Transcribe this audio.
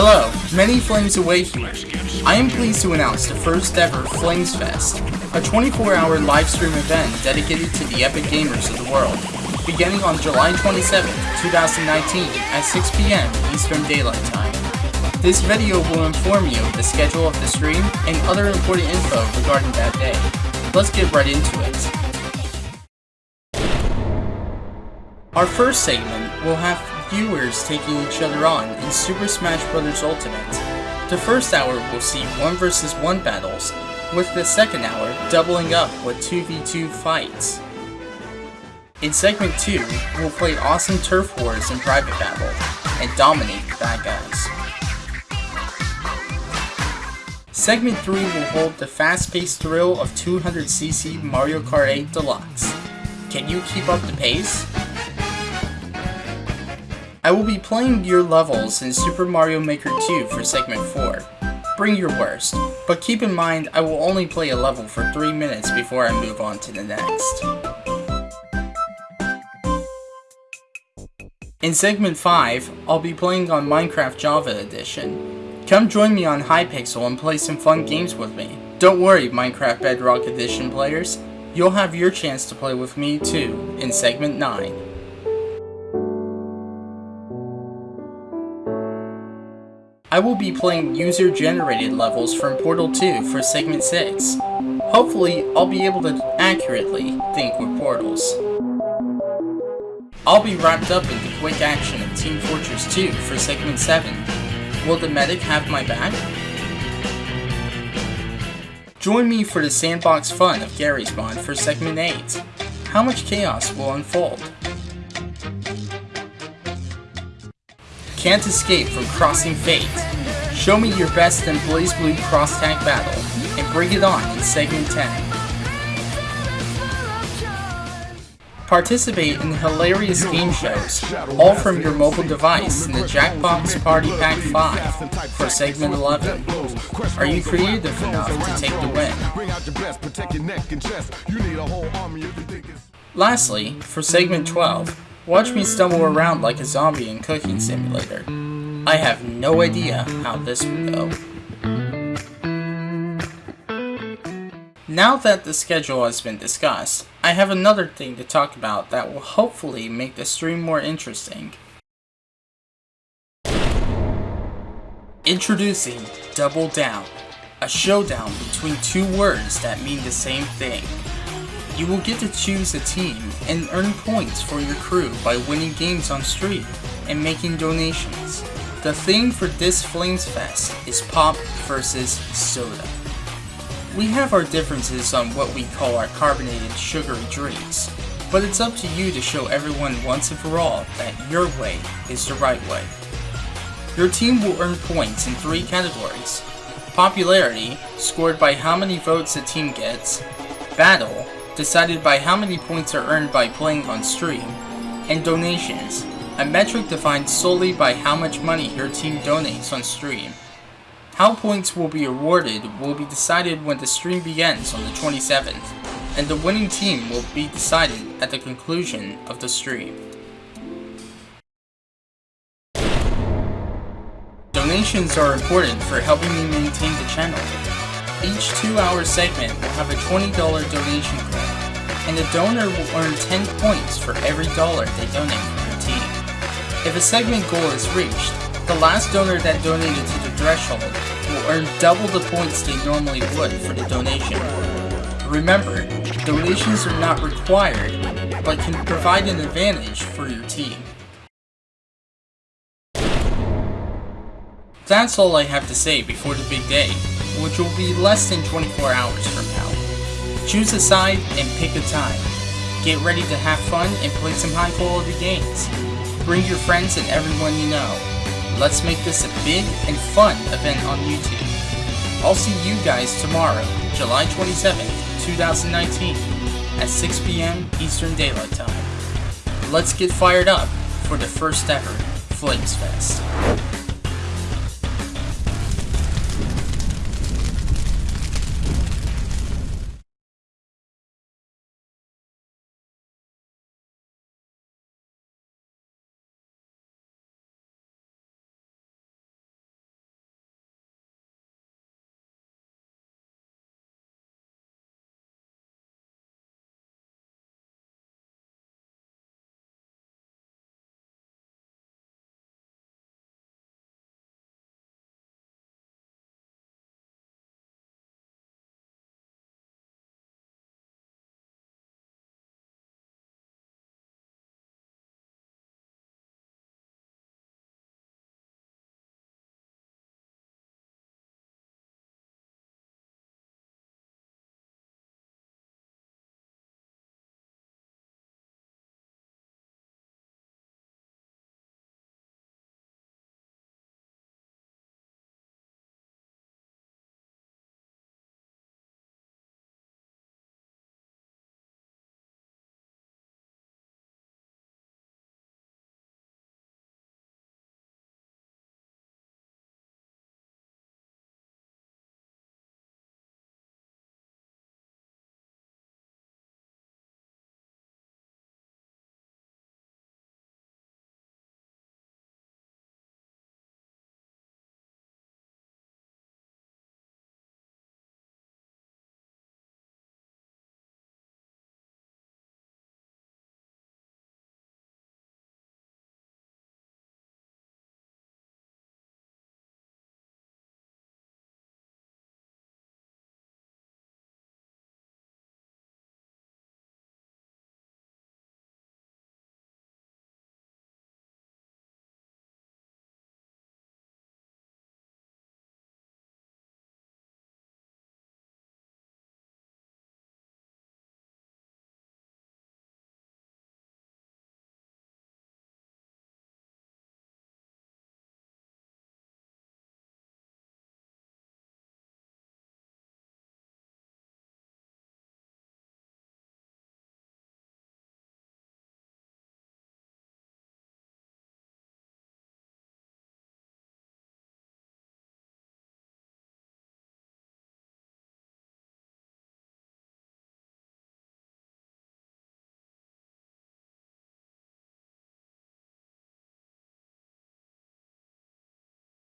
Hello, many flames away here. I am pleased to announce the first ever Flames Fest, a 24-hour live stream event dedicated to the epic gamers of the world, beginning on July 27, 2019 at 6 p.m. Eastern Daylight Time. This video will inform you of the schedule of the stream and other important info regarding that day. Let's get right into it. Our first segment will have viewers taking each other on in Super Smash Bros. Ultimate. The first hour will see 1 vs 1 battles, with the second hour doubling up with 2v2 fights. In segment 2, we'll play awesome turf wars in private battle, and dominate the bad guys. Segment 3 will hold the fast-paced thrill of 200cc Mario Kart 8 Deluxe. Can you keep up the pace? I will be playing your levels in Super Mario Maker 2 for segment 4. Bring your worst, but keep in mind I will only play a level for 3 minutes before I move on to the next. In segment 5, I'll be playing on Minecraft Java Edition. Come join me on Hypixel and play some fun games with me. Don't worry Minecraft Bedrock Edition players, you'll have your chance to play with me too in segment 9. I will be playing user-generated levels from Portal 2 for Segment 6. Hopefully, I'll be able to accurately think with portals. I'll be wrapped up in the quick action of Team Fortress 2 for Segment 7. Will the medic have my back? Join me for the sandbox fun of Garry's Mod for Segment 8. How much chaos will unfold? Can't escape from crossing fate. Show me your best in BlazBlue Cross Tag Battle, and bring it on in Segment 10. Participate in hilarious game shows, all from your mobile device in the Jackbox Party Pack 5 for Segment 11. Are you creative enough to take the win? Lastly, for Segment 12, Watch me stumble around like a zombie in Cooking Simulator. I have no idea how this will go. Now that the schedule has been discussed, I have another thing to talk about that will hopefully make the stream more interesting. Introducing Double Down, a showdown between two words that mean the same thing. You will get to choose a team and earn points for your crew by winning games on stream and making donations. The theme for this Flames Fest is pop versus soda. We have our differences on what we call our carbonated sugary drinks, but it's up to you to show everyone once and for all that your way is the right way. Your team will earn points in three categories. Popularity, scored by how many votes a team gets, Battle, decided by how many points are earned by playing on stream, and donations, a metric defined solely by how much money your team donates on stream. How points will be awarded will be decided when the stream begins on the 27th, and the winning team will be decided at the conclusion of the stream. Donations are important for helping me maintain the channel. Each 2-hour segment will have a $20 donation goal, and the donor will earn 10 points for every dollar they donate for your team. If a segment goal is reached, the last donor that donated to the threshold will earn double the points they normally would for the donation. Remember, donations are not required, but can provide an advantage for your team. That's all I have to say before the big day, which will be less than 24 hours from now. Choose a side and pick a time. Get ready to have fun and play some high quality games. Bring your friends and everyone you know. Let's make this a big and fun event on YouTube. I'll see you guys tomorrow, July 27th, 2019 at 6 p.m. Eastern Daylight Time. Let's get fired up for the first ever Flames Fest.